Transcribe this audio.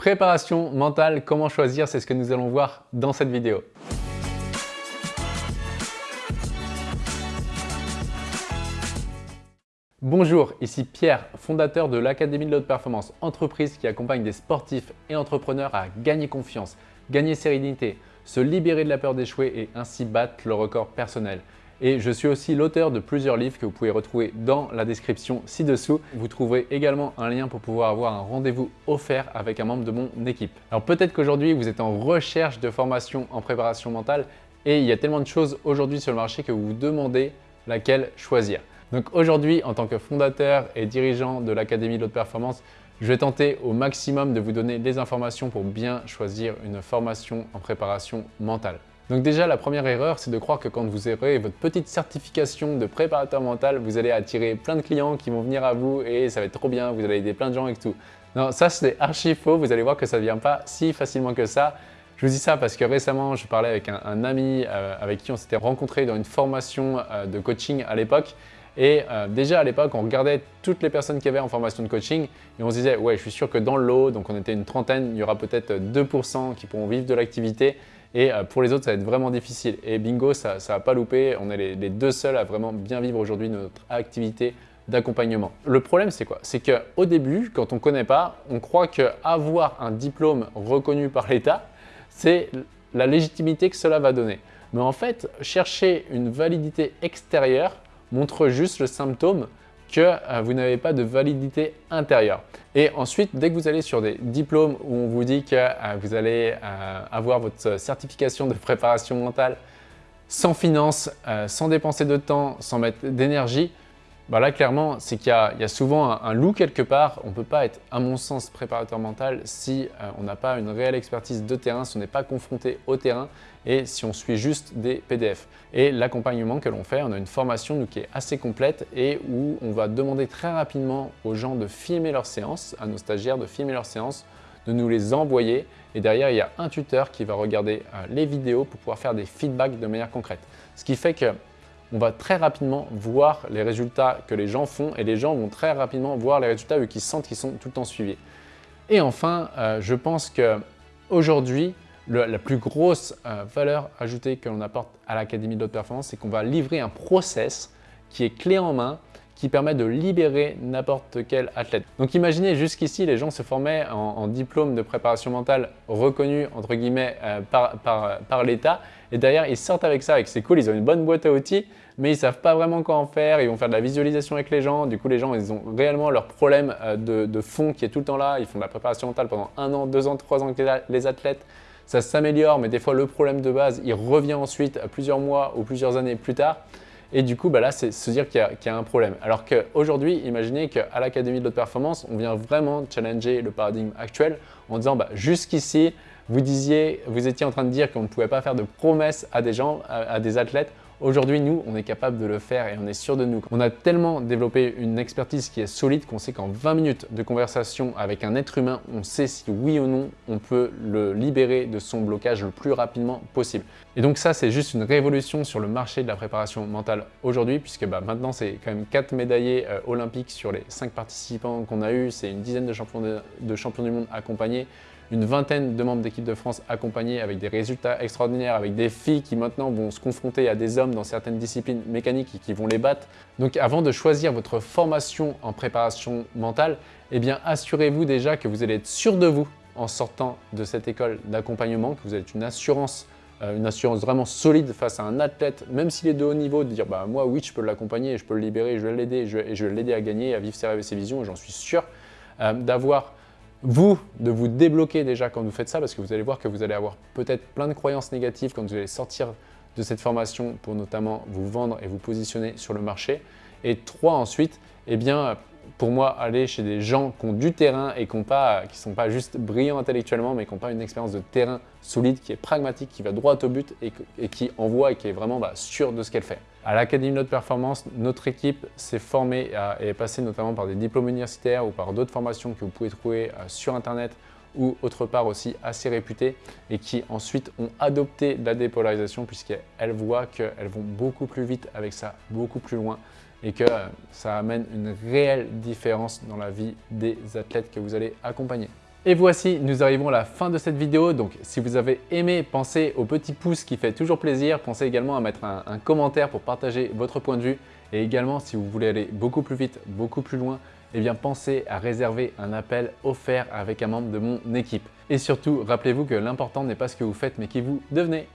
Préparation mentale, comment choisir, c'est ce que nous allons voir dans cette vidéo. Bonjour, ici Pierre, fondateur de l'Académie de l'Haute Performance, entreprise qui accompagne des sportifs et entrepreneurs à gagner confiance, gagner sérénité, se libérer de la peur d'échouer et ainsi battre le record personnel. Et je suis aussi l'auteur de plusieurs livres que vous pouvez retrouver dans la description ci-dessous. Vous trouverez également un lien pour pouvoir avoir un rendez-vous offert avec un membre de mon équipe. Alors peut-être qu'aujourd'hui vous êtes en recherche de formation en préparation mentale et il y a tellement de choses aujourd'hui sur le marché que vous vous demandez laquelle choisir. Donc aujourd'hui, en tant que fondateur et dirigeant de l'Académie de l'Haute Performance, je vais tenter au maximum de vous donner des informations pour bien choisir une formation en préparation mentale. Donc déjà, la première erreur, c'est de croire que quand vous aurez votre petite certification de préparateur mental, vous allez attirer plein de clients qui vont venir à vous et ça va être trop bien, vous allez aider plein de gens et tout. Non, ça c'est archi faux, vous allez voir que ça ne vient pas si facilement que ça. Je vous dis ça parce que récemment, je parlais avec un, ami euh, avec qui on s'était rencontré dans une formation euh, de coaching à l'époque et euh, déjà à l'époque, on regardait toutes les personnes qui avaient en formation de coaching et on se disait « ouais, je suis sûr que dans le lot, donc on était une trentaine, il y aura peut-être 2% qui pourront vivre de l'activité et euh, pour les autres, ça va être vraiment difficile. Et bingo, ça ne va pas louper, on est les, les, deux seuls à vraiment bien vivre aujourd'hui notre activité d'accompagnement. Le problème, c'est quoi? C'est qu'au début, quand on ne connaît pas, on croit qu'avoir un diplôme reconnu par l'État, c'est la légitimité que cela va donner. Mais en fait, chercher une validité extérieure, montre juste le symptôme que euh, vous n'avez pas de validité intérieure. Et ensuite, dès que vous allez sur des diplômes où on vous dit que euh, vous allez euh, avoir votre certification de préparation mentale sans finance, sans dépenser de temps, sans mettre d'énergie, bah là, clairement, c'est qu'il y, a souvent un, loup quelque part. On ne peut pas être, à mon sens, préparateur mental si euh, on n'a pas une réelle expertise de terrain, si on n'est pas confronté au terrain et si on suit juste des PDF. Et l'accompagnement que l'on fait, on a une formation qui est assez complète et où on va demander très rapidement aux gens de filmer leurs séances, à nos stagiaires de filmer leurs séances, de nous les envoyer et derrière, il y a un tuteur qui va regarder euh, les vidéos pour pouvoir faire des feedbacks de manière concrète. Ce qui fait que on va très rapidement voir les résultats que les gens font et les gens vont très rapidement voir les résultats vu qu'ils sentent qu'ils sont tout le temps suivis. Et enfin, euh, je pense qu'aujourd'hui, la plus grosse euh, valeur ajoutée que l'on apporte à l'Académie de l'Haute Performance, c'est qu'on va livrer un process qui est clé en main, qui permet de libérer n'importe quel athlète. Donc imaginez jusqu'ici, les gens se formaient en, diplôme de préparation mentale reconnu entre guillemets euh, par, par l'État. Et derrière ils sortent avec ça et c'est cool, ils ont une bonne boîte à outils mais ils ne savent pas vraiment quoi en faire, ils vont faire de la visualisation avec les gens, du coup les gens ils ont réellement leur problème euh, de, fond qui est tout le temps là, ils font de la préparation mentale pendant un an, deux ans, trois ans avec les athlètes, ça s'améliore mais des fois le problème de base il revient ensuite plusieurs mois ou plusieurs années plus tard et du coup, bah là, c'est se dire qu'il y, a un problème. Alors qu'aujourd'hui, imaginez qu'à l'Académie de l'Haute Performance, on vient vraiment challenger le paradigme actuel en disant bah, jusqu'ici, vous vous étiez en train de dire qu'on ne pouvait pas faire de promesses à des gens, à des athlètes. Aujourd'hui, nous, on est capable de le faire et on est sûr de nous. On a tellement développé une expertise qui est solide qu'on sait qu'en 20 minutes de conversation avec un être humain, on sait si oui ou non on peut le libérer de son blocage le plus rapidement possible. Et donc ça, c'est juste une révolution sur le marché de la préparation mentale aujourd'hui puisque bah, maintenant, c'est quand même 4 médaillés euh, olympiques sur les 5 participants qu'on a eu. C'est une dizaine de champions, de champions du monde accompagnés une vingtaine de membres d'équipe de France accompagnés avec des résultats extraordinaires, avec des filles qui maintenant vont se confronter à des hommes dans certaines disciplines mécaniques qui vont les battre. Donc avant de choisir votre formation en préparation mentale, eh bien assurez-vous déjà que vous allez être sûr de vous en sortant de cette école d'accompagnement, que vous avez une assurance euh, une assurance vraiment solide face à un athlète, même s'il est de haut niveau, de dire bah, moi oui je peux l'accompagner, je peux le libérer, je vais l'aider, et je vais l'aider à gagner, à vivre ses rêves et ses visions, j'en suis sûr, euh, d'avoir vous, de vous débloquer déjà quand vous faites ça, parce que vous allez voir que vous allez avoir peut-être plein de croyances négatives quand vous allez sortir de cette formation pour notamment vous vendre et vous positionner sur le marché. Et trois, ensuite, eh pour moi, aller chez des gens qui ont du terrain et qui ne sont pas juste brillants intellectuellement, mais qui n'ont pas une expérience de terrain solide, qui est pragmatique, qui va droit au but et, qui envoie et qui est vraiment bah, sûr de ce qu'elle fait. À l'Académie de Performance, notre équipe s'est formée et est passée notamment par des diplômes universitaires ou par d'autres formations que vous pouvez trouver euh, sur Internet ou autre part aussi assez réputées et qui ensuite ont adopté la dépolarisation puisqu'elles voient qu'elles vont beaucoup plus vite avec ça, beaucoup plus loin et que euh, ça amène une réelle différence dans la vie des athlètes que vous allez accompagner. Et voici, nous arrivons à la fin de cette vidéo. Donc si vous avez aimé, pensez au petit pouce qui fait toujours plaisir. Pensez également à mettre un, un commentaire pour partager votre point de vue. Et également, si vous voulez aller beaucoup plus vite, beaucoup plus loin, eh bien pensez à réserver un appel offert avec un membre de mon équipe. Et surtout, rappelez-vous que l'important n'est pas ce que vous faites, mais qui vous devenez.